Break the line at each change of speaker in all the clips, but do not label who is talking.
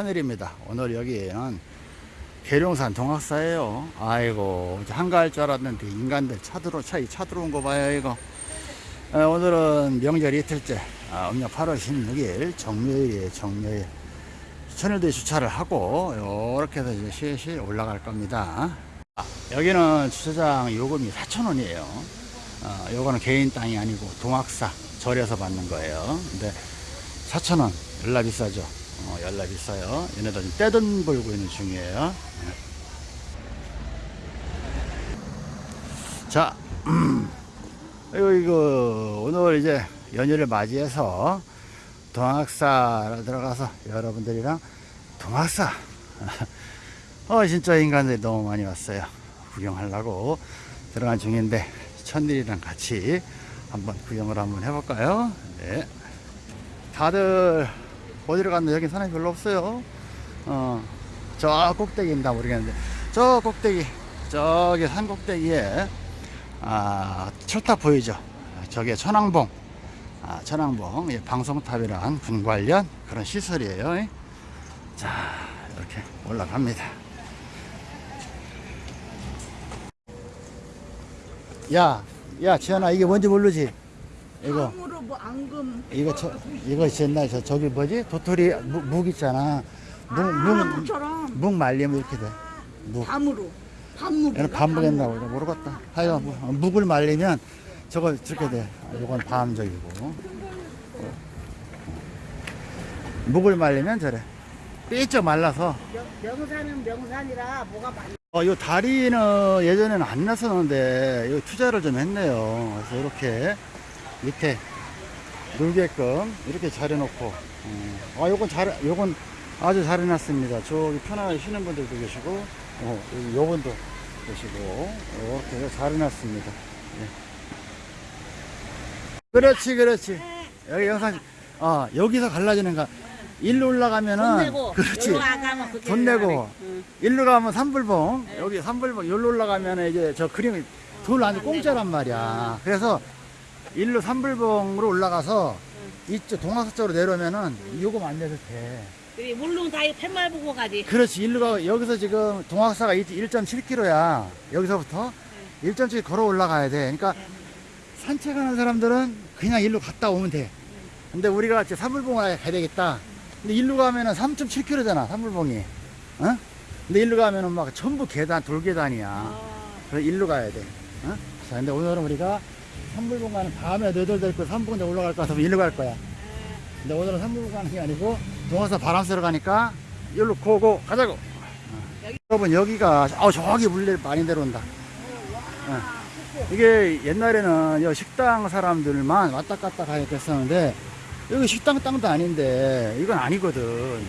천일입니다. 오늘 여기는 계룡산 동학사예요. 아이고 한가할 줄 알았는데 인간들 차들어 차이 차들어 온 거 봐요 이거. 에, 오늘은 명절 이틀째 아, 음력 8월 16일 정묘일이에요 정묘일. 천일도에 주차를 하고 이렇게 해서 이제 실실 올라갈 겁니다. 아, 여기는 주차장 요금이 4,000원이에요. 어, 요거는 개인 땅이 아니고 동학사 절에서 받는 거예요. 근데 4,000원 열라 비싸죠. 어, 열라 비싸요. 얘네들 지금 떼돈 벌고 있는 중이에요. 네. 자, 이거, 이거, 오늘 이제 연휴를 맞이해서 동학사로 들어가서 여러분들이랑 동학사. 어, 진짜 인간들이 너무 많이 왔어요. 구경하려고 들어간 중인데, 천일이랑 같이 한번 구경을 한번 해볼까요? 네. 다들 어디로 갔나 여기 사람이 별로 없어요. 어, 저 꼭대기인가 모르겠는데 저 꼭대기 저기 산 꼭대기에 아, 철탑 보이죠? 저게 천왕봉 아, 천왕봉 예, 방송탑이란 군 관련 그런 시설이에요. 자 이렇게 올라갑니다. 야, 야, 지현아, 이게 뭔지 모르지? 이거.
앙금
이거 저 이거 옛날 저 저기 뭐지 도토리 묵, 묵 있잖아 묵묵
암처럼
묵 말리면 이렇게 돼. 묵.
밤으로 밤묵
얘는 밤묵했나 보다 모르겠다. 하여 뭐, 묵을 말리면 저거 저렇게 돼. 아, 요건 밤적이고. 어. 묵을 말리면 저래. 삐쩍 말라서.
명산은 명산이라 뭐가 많이
어, 요 다리는 예전에는 안 났었는데 요 투자를 좀 했네요. 그래서 이렇게 밑에 놀게끔 이렇게 잘 해놓고 어, 아 요건 잘 요건 아주 잘 해놨습니다. 저기 편안하게 쉬는 분들도 계시고 어, 요분도 계시고 이렇게 잘 해놨습니다. 예. 그렇지 그렇지. 여기 영상 아 여기서 갈라지는가 일로 올라가면은
돈 내고
그렇지. 돈 내고.
응.
일로 가면 삼불봉 여기 삼불봉 여기로 올라가면 이제 저 그림이 돌 안에 공짜란 말이야. 그래서 일로 삼불봉으로 올라가서 이쪽 동화서 쪽으로 내려오면은 요금 안 내도 돼.
우리 물론 다이 팻말 보고 가지.
그렇지 일로 가 여기서 지금 동학사가 1.7km야 여기서부터. 1.7 걸어 올라가야 돼. 그러니까 산책하는 사람들은 그냥 일로 갔다 오면 돼. 근데 우리가 이제 삼불봉을 가야 되겠다. 근데 일로 가면은 3.7km잖아 삼불봉이. 어? 근데 일로 가면은 막 전부 계단 돌계단이야. 그래서 일로 가야 돼. 어? 자 근데 오늘은 우리가 가는 다음에 너희들 데리고 삼불봉 올라갈 거 같아서 일로 갈 거야. 근데 오늘은 가는 게 아니고 동화사 바람 쐬러 가니까 일로 고고 가자고. 어. 여러분 여기가 아 저기 물레 많이 내려온다. 어. 이게 옛날에는 여 식당 사람들만 왔다 갔다 가야 됐었는데 여기 식당 땅도 아닌데 이건 아니거든.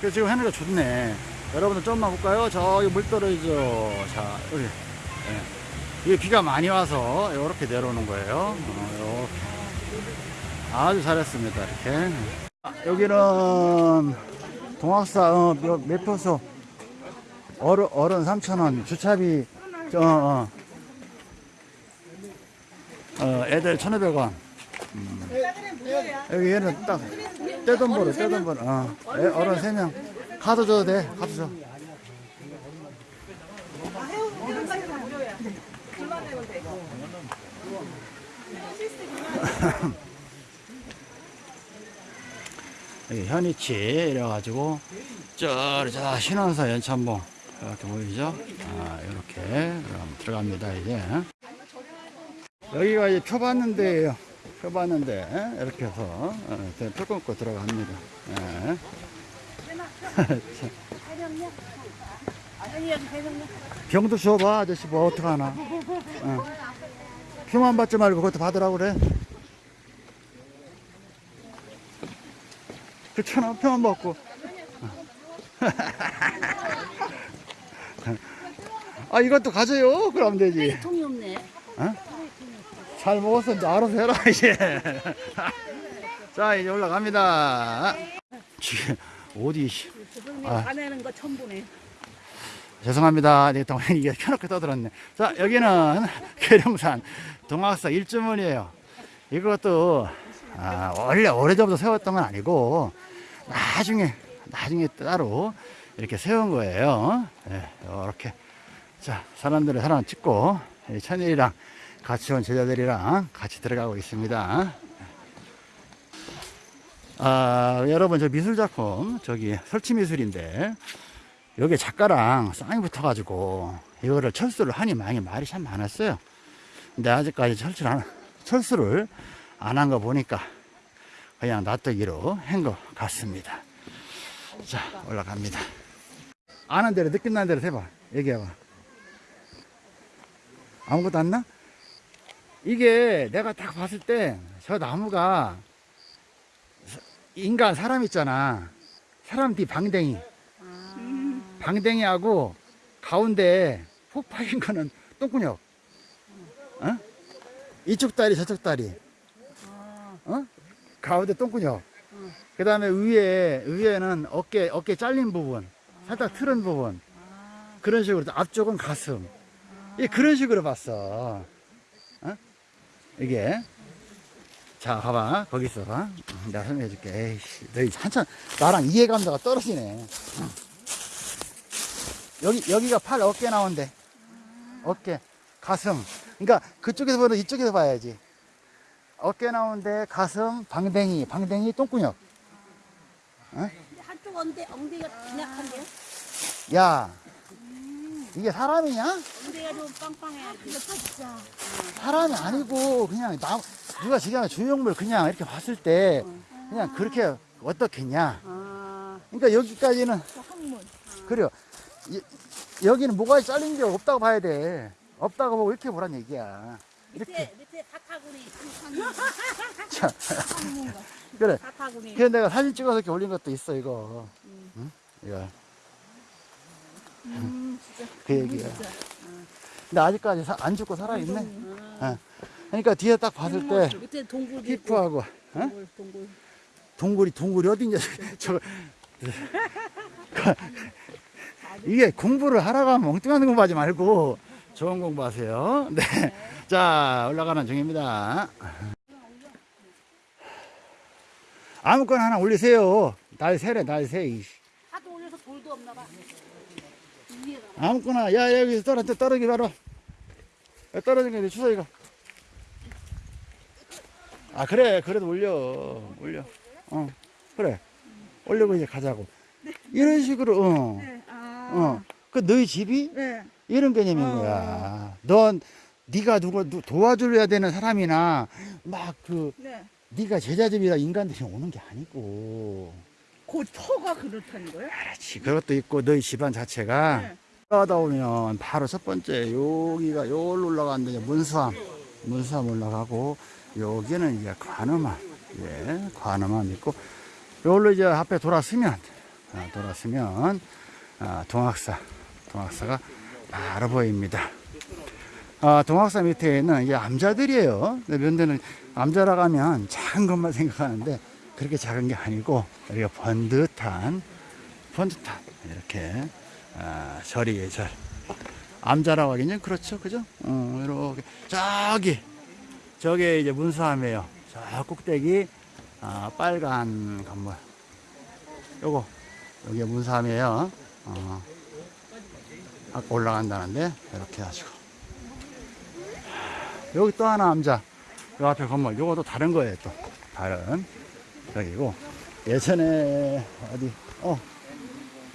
그래서 지금 하늘가 좋네. 여러분들 좀만 볼까요? 저기 물 떨어지죠. 자 여기. 예. 이게 비가 많이 와서 이렇게 내려오는 거예요 어, 이렇게. 아주 잘했습니다 이렇게 여기는 동학사 어, 몇- 매표소 어른, 어른 3,000원 주차비 어, 어. 어, 애들 1,500원 음. 여기 얘는 딱 떼돈 벌어 떼돈 벌어 어. 애, 어른 3명 카드 줘도 돼 카드 줘 여기 현이치 이래가지고 저저 신원사 연천봉 이렇게 보이죠? 아 이렇게 그럼 들어갑니다 이제 여기가 이제 표 받는 데예요 표 받는 데 이렇게 해서 어, 표 끊고 들어갑니다 예. 병도 줘봐 아저씨 뭐 어떡하나 어. 표만 받지 말고 그것도 받으라고 그래 그렇잖아 표만 받고 아 이것도 가져요 그럼 되지
통이 없네
어? 잘 먹었어 이제 알아서 해라 이제 자 이제 올라갑니다 지금 어디 아.
화내는 거 처음 보네
죄송합니다. 내가 동안 이게 켜놓고 떠들었네. 자, 여기는 계룡산 동학사 일주문이에요. 이것도, 아, 원래 오래전부터 세웠던 건 아니고, 나중에 나중에 따로 이렇게 세운 거예요. 이렇게 자 사람들을 하나 찍고 이 천일이랑 같이 온 제자들이랑 같이 들어가고 있습니다. 아 여러분 저 미술 작품 저기 설치 미술인데 여기 작가랑 쌍이 붙어 가지고 이거를 철수를 하니 많이 말이 참 많았어요. 근데 아직까지 철수를 안, 철수를 안 한 거 보니까 그냥 놔두기로 한 것 같습니다. 자, 올라갑니다. 아는 대로 느낀다는 대로 해봐. 얘기해봐. 아무것도 안 나? 이게 내가 딱 봤을 때 저 나무가 인간 사람 있잖아. 사람 뒤 방댕이. 방댕이하고 가운데 폭 파인 거는 똥구녕. 어? 이쪽 다리 저쪽 다리. 어? 가운데 똥구녕. 그 다음에 위에, 위에는 어깨, 어깨 잘린 부분. 살짝 틀은 부분. 그런 식으로. 앞쪽은 가슴. 이 그런 식으로 봤어. 어? 이게. 자, 봐봐. 거기 있어봐. 음, 내가 설명해 줄게. 에이씨, 너희 한참, 나랑 이해감도가 떨어지네. 여기, 여기가 팔 어깨 나온대. 어깨, 가슴. 그러니까 그쪽에서 보면 이쪽에서 봐야지. 어깨 나오는데 가슴, 방댕이, 방댕이, 똥구녕.
한쪽 엉대, 엉덩이가 빈약한데요?
야, 이게 사람이냐?
엉덩이가 좀 빵빵해. 진짜.
사람이 아니고 그냥 나 누가 지금 조형물 그냥 이렇게 봤을 때 그냥 그렇게 어떻겠냐?
아,
그러니까 여기까지는
학문.
그래요. 이- 여기는 뭐가 잘린 게 없다고 봐야 돼. 없다고 보고 이렇게 보란 얘기야.
사타구니.
자, 그래.
사타구니.
그래서 내가 사진 찍어서 이렇게 올린 것도 있어 이거. 응? 이거.
음,
그 얘기야. 근데 아직까지 사- 안 죽고 살아 있네. 어. 그러니까 뒤에 딱 봤을 때 히프하고 어?
동굴, 동굴.
동굴이 동굴이 어딘지 저거 이게 공부를 하러 가면 엉뚱한 공부하지 말고 좋은 공부하세요. 네. 자 올라가는 중입니다. 아무거나 하나 올리세요. 날 세래 날 세.
하도 올려서 돌도 없나 봐.
아무거나 야 여기서 떨어 떨어기 바로 야, 떨어진 게 주사위가 아 그래 그래도 올려 올려 어 그래 올리고 이제 가자고 이런 식으로 어.
네, 아.
어. 그 너희 집이
네.
이런 개념인 거야 넌 네가 누가 누- 도와줘야 되는 사람이나 막그
네.
네가 제자집이라 인간들이 오는 게 아니고
그 터가 그렇다는 거예요?
그렇지 그것도 있고 너희 집안 자체가
네.
올라가다 보면 바로 첫 번째 여기가 여기로 올라가는데 문수암 문수암 올라가고 여기는 이제 관음암 예 관음암 있고 여기로 이제 앞에 돌았으면 아, 돌았으면 아, 동학사 동학사가 바로 보입니다. 아, 동학사 밑에 있는 이게 암자들이에요. 면대는 암자라고 하면 작은 것만 생각하는데 그렇게 작은 게 아니고 우리가 번듯한 번듯한 이렇게 아, 절이에요 절. 암자라고 하긴 좀 그렇죠. 그죠? 어, 이렇게. 저기 저게 이제 문수암이에요. 저 꼭대기 아, 빨간 건물. 요거 여기 문수암이에요. 어, 올라간다는데? 이렇게 하시고. 여기 또 하나 암자. 요 앞에 건물. 요것도 다른 거예요 또. 다른. 여기고. 예전에 어디 어.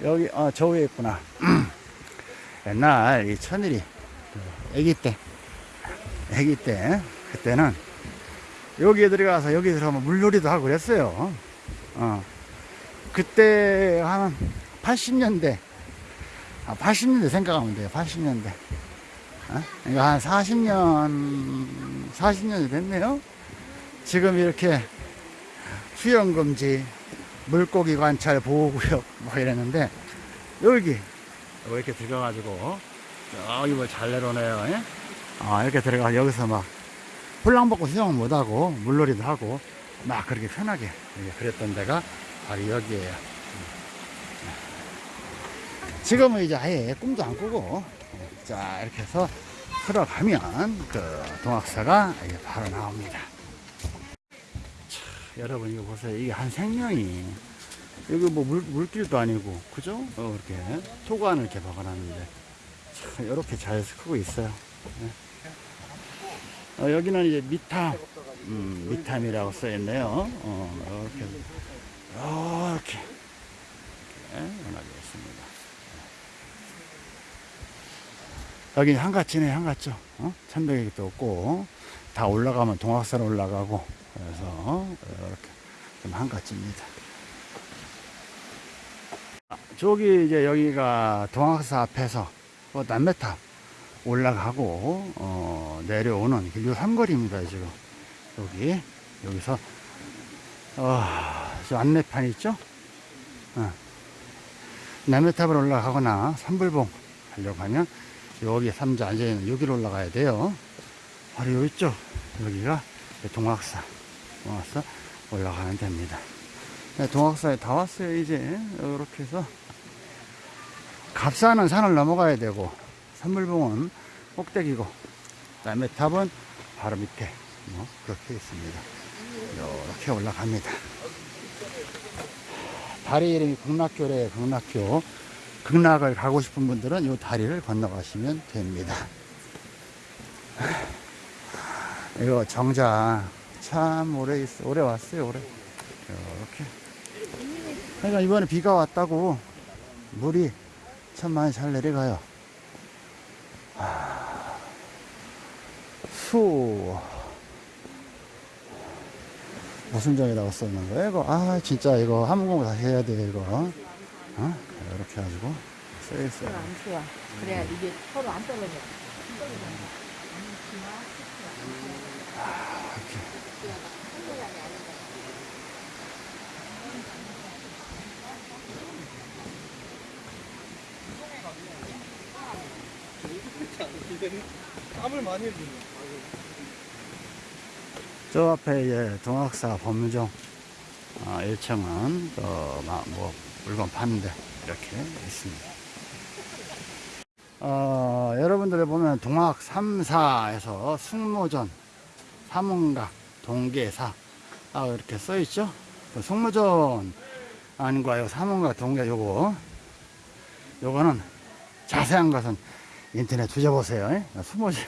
여기 어 저 위에 있구나. 옛날 이 천일이 그 아기 때 아기 때 그때는 여기에 들어가서 여기 들어가면 물놀이도 하고 그랬어요. 어. 그때 한 80년대 아 80년대 생각하면 돼요 80년대 어? 그러니까 한 40년 40년이 됐네요 지금 이렇게 수영금지 물고기 관찰 보호구역 뭐 이랬는데 여기 여기 이렇게 들어가가지고 여기 뭐잘 내려오네요 예? 아 이렇게 들어가 여기서 막 홀랑 벗고 수영은 못하고 물놀이도 하고 막 그렇게 편하게 그랬던 데가 바로 여기에요 지금은 이제 아예 꿈도 안 꾸고 자 이렇게 해서 들어가면 그 동학사가 이게 바로 나옵니다 자, 여러분 이거 보세요 이게 한 생명이 여기 뭐 물, 물길도 아니고, 그죠? 어, 이렇게 토관을 이렇게 박아놨는데, 참, 이렇게 잘 크고 있어요. 네. 어, 여기는 이제 미탐, 음, 미탐이라고 써있네요. 어, 이렇게, 이렇게, 이렇게 연하게 있습니다. 여기 한가지네, 한가죠. 어? 천백이도 없고, 다 올라가면 동학산 올라가고, 그래서, 이렇게 좀 한가지입니다. 아, 저기 이제 여기가 동학사 앞에서 그 남매탑 올라가고 어, 내려오는 길요 삼거리입니다 지금 여기 여기서 어, 저 안내판 있죠? 어. 남매탑을 올라가거나 삼불봉 하려고 하면 여기 삼자 앉아있는 여기로 올라가야 돼요. 바로 여기 있죠? 여기가 동학사. 동학사 올라가면 됩니다. 네, 동학사에 다 왔어요 이제. 이렇게 해서. 갑사는 산을 넘어가야 되고 산물봉은 꼭대기고 그 다음에 탑은 바로 밑에. 뭐 그렇게 있습니다. 이렇게 올라갑니다. 다리 이름이 극락교래요 극락교 극락을 가고 싶은 분들은 이 다리를 건너가시면 됩니다 이거 정자 참 오래 있어 오래 왔어요 오래 이렇게 그러니까 이번에 비가 왔다고 물이 참 많이 잘 내려가요. 아, 수 무슨 정이라고 썼는 거예요? 이거 아 진짜 이거 한국어 다시 해야 돼 이거. 어? 이렇게 해가지고 써 있어요.
안 좋아. 그래야 이게 서로 안 떨어져.
땀을 많이 흘리네.
저 앞에 이제 동학사 법무종 어, 1층은 어, 마- 뭐 물건 파는데 이렇게 있습니다. 어, 여러분들 보면 동학 3사에서 숙모전, 삼문각, 동계사 아, 이렇게 써 있죠? 그 숙모전 아닌가요? 삼문각, 동계 요거 요거는 자세한 것은 인터넷 뒤져보세요. 예? 숙모전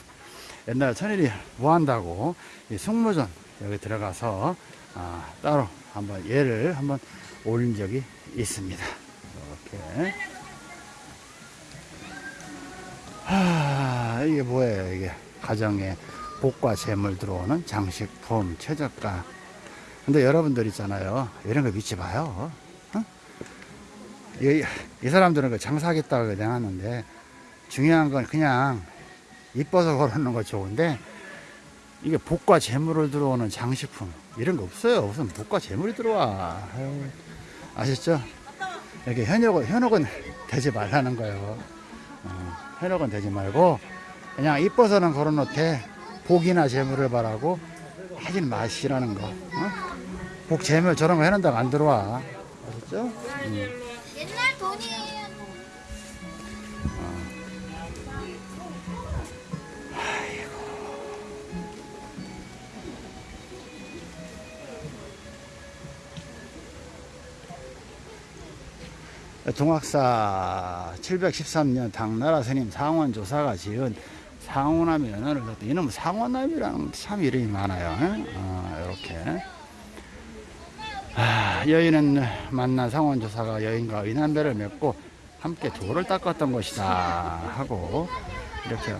옛날에 천일이 뭐 한다고 이 숙모전 여기 들어가서 아, 따로 한번 예를 한번 올린 적이 있습니다. 이렇게 하, 이게 뭐예요? 이게 가정에 복과 재물 들어오는 장식품, 최저가. 근데 여러분들 있잖아요. 이런 거 믿지 마요. 어? 이, 이 사람들은 그 장사하겠다고 그냥 하는데 중요한 건 그냥 이뻐서 걸어놓는 거 좋은데 이게 복과 재물을 들어오는 장식품 이런 거 없어요. 무슨 복과 재물이 들어와. 아유, 아셨죠? 이렇게 현혹은, 현혹은 되지 말라는 거예요. 어, 현혹은 되지 말고 그냥 이뻐서는 걸어놓되 복이나 재물을 바라고 하진 마시라는 거. 어? 복, 재물 저런 거 해놓는다고 안 들어와. 아셨죠? 음. 동학사 713년 당나라 스님 상원조사가 지은 상원남이 연호를 뒀다. 이놈 상원남이라는 참 이름이 많아요. 어, 이렇게. 아, 여인은 만난 상원조사가 여인과 의남배를 맺고 함께 돌을 닦았던 것이다 하고 이렇게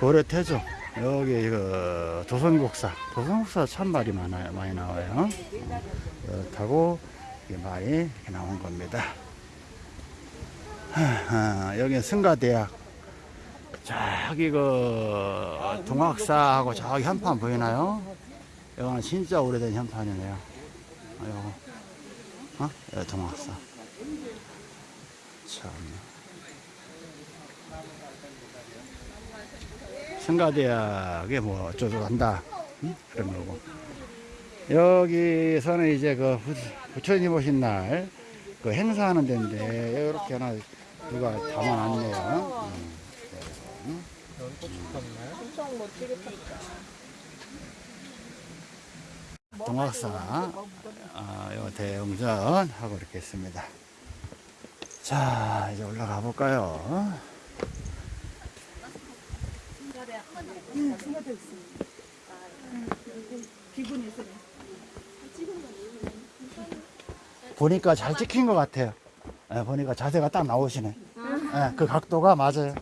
고려태조 여기 그 조선국사 조선국사 참 말이 많아요 많이 나와요 어, 그렇다고 이게 말이 나온 겁니다. 아, 여기 승가대학 저기 그 동학사하고 저기 현판 보이나요? 이거는 진짜 오래된 현판이네요. 아, 요거 어? 여기 동학사. 참. 승가대학에 뭐 어쩌고 한다. 응? 그런 거고. 여기서는 이제 그 부- 부처님 오신 날 그 행사하는 데인데 이렇게 하나 누가 담아놨네요.
고춧가루나요?
엄청 멋지게 탔다.
동학사 아, 요 대웅전 하고 이렇게 있습니다. 자, 이제 올라가 볼까요? 보니까 잘 찍힌 것 같아요. 예, 보니까 자세가 딱 나오시네. 예, 그 각도가 맞아요.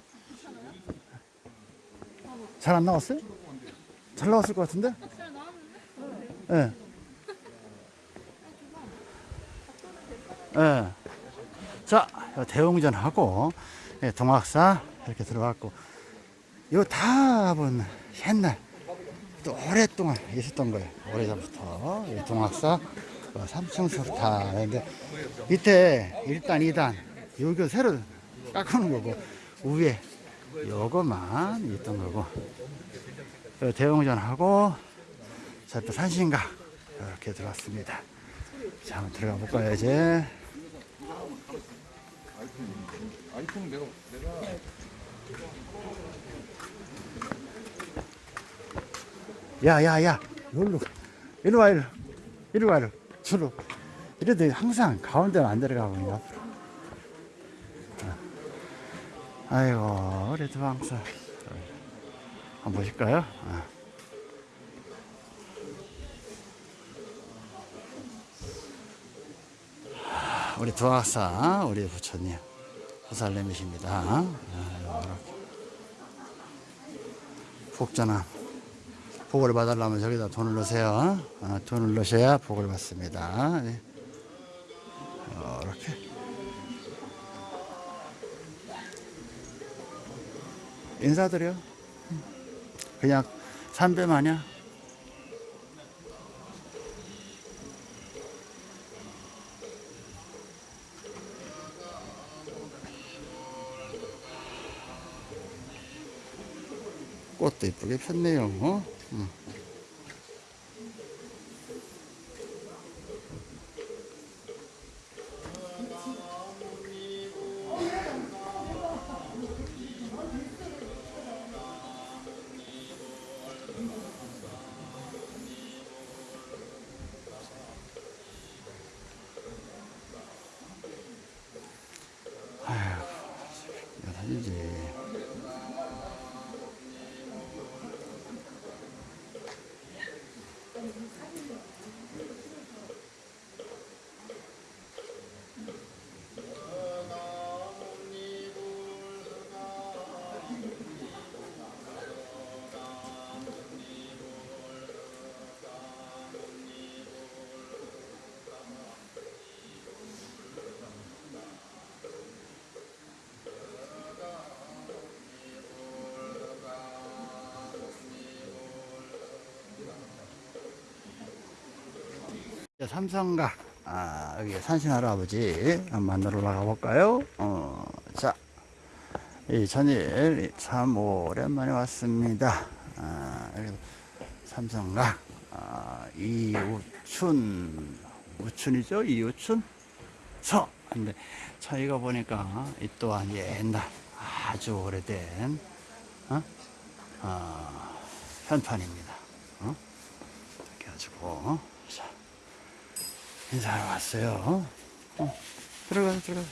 잘 안 나왔어요? 잘 나왔을 것 같은데? 예. 예. 자, 요 대웅전하고 예, 동학사 이렇게 들어갔고, 요 답은 옛날 또 오랫동안 있었던 거예요. 오래전부터 이 동학사 3층 석탑인데 밑에 1단, 2단 여기 새로 깎아놓은 거고 위에 요거만 있던 거고 요 대웅전하고 저또 산신각 이렇게 들어왔습니다. 자, 한번 들어가 볼까요 이제? 야, 야, 야, 여기로, 이리 와, 이리, 이리 와, 이리, 주로. 이래도 항상 가운데는 안 들어가고, 있네, 앞으로. 어. 아이고, 우리 두방사. 한번 보실까요? 어. 하, 우리 두학사, 우리 부처님, 보살님이십니다. 아, 이렇게. 복전함. 복을 받으려면 저기다 돈을 넣으세요. 어, 돈을 넣으셔야 복을 받습니다. 네. 이렇게. 인사드려. 그냥 삼배 마냥. 꽃도 이쁘게 폈네요. 어? 음. 삼성각 아, 여기 산신 할아버지 만나러 올라가 볼까요? 어, 자, 이 전일 참 오랜만에 왔습니다. 아, 삼성각 아, 이우춘 우춘이죠? 이우춘 서. 근데 저희가 보니까 이 또한 옛날 아주 오래된 어? 어, 현판입니다. 어? 이렇게 가지고 자. 인사하러 왔어요. 어, 들어가, 들어가.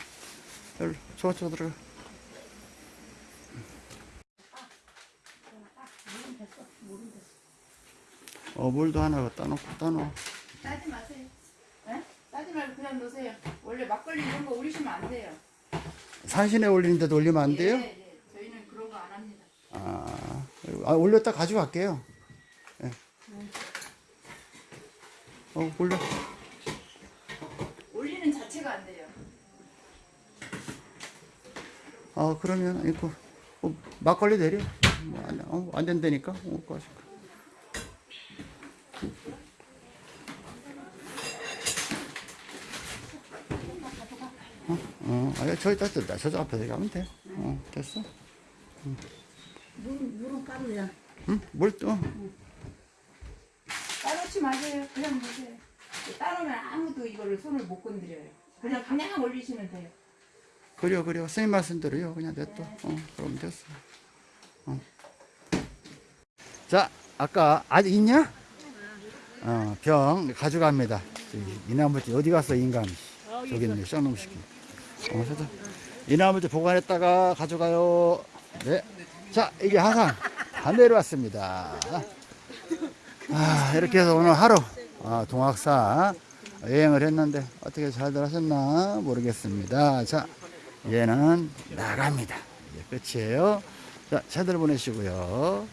여기로, 저쪽으로 들어가. 어, 물도 하나 갖다 놓고, 따놓어.
따지 마세요. 네? 따지 말고 그냥 놓으세요. 원래 막걸리 이런 거 우리시면 안 돼요.
산신에 올리는데도 올리면 안 돼요?
예, 예. 저희는 그런 거 안 합니다.
아, 아 올렸다 가져갈게요. 예. 어, 올려.
올리는 자체가 안 돼요.
아, 그러면, 이거, 어, 막걸리 내려. 뭐, 안, 어, 안 된다니까? 어. 어, 어, 아, 저기 다 뜬다. 저쪽 앞에 가면 돼. 어, 됐어.
물, 물은 까르야.
응? 물 떠.
따놓지 마세요. 그냥 놓으세요. 따놓으면 아무도 이거를 손을 못 건드려요. 그냥 그냥 올리시면 돼요.
그래요, 그래요. 스님 말씀대로요. 그냥 냅둬. 어, 그럼 됐어. 어. 자, 아까 아직 있냐? 어, 병 가져갑니다. 저기 이나무집 어디 갔어 인간? 저기 있네 쌍놈 시키. 어, 저도 이나무집 보관했다가 가져가요. 네. 자 이게 하상 다 내려왔습니다. 아 이렇게 해서 오늘 하루 아, 동학사 여행을 했는데 어떻게 잘들 하셨나 모르겠습니다. 자 얘는 나갑니다. 끝이에요. 자 잘들 보내시고요.